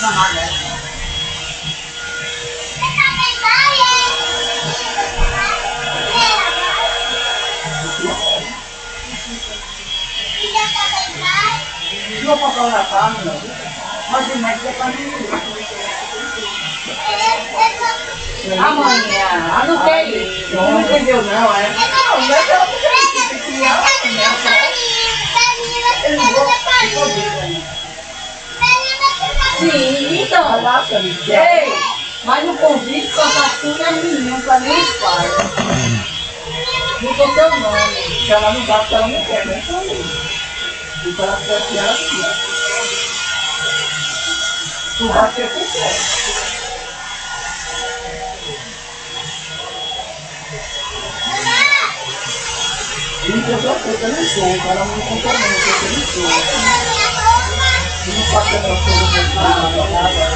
Yo por ahora cambio. Más y más de camino. Amanhã, não sei. Não entendeu não, é? Não, eu Sim, então. Ei, mas no convite só tá tudo as meninas, para nem os pais. Não tô teu nome. Se ela não porque ela não quer, nem falei. E para ela quer, ela quer. Tu vai ser que quer. Isso eu não sou, o cara não conta muito, eu não sou. Eu thank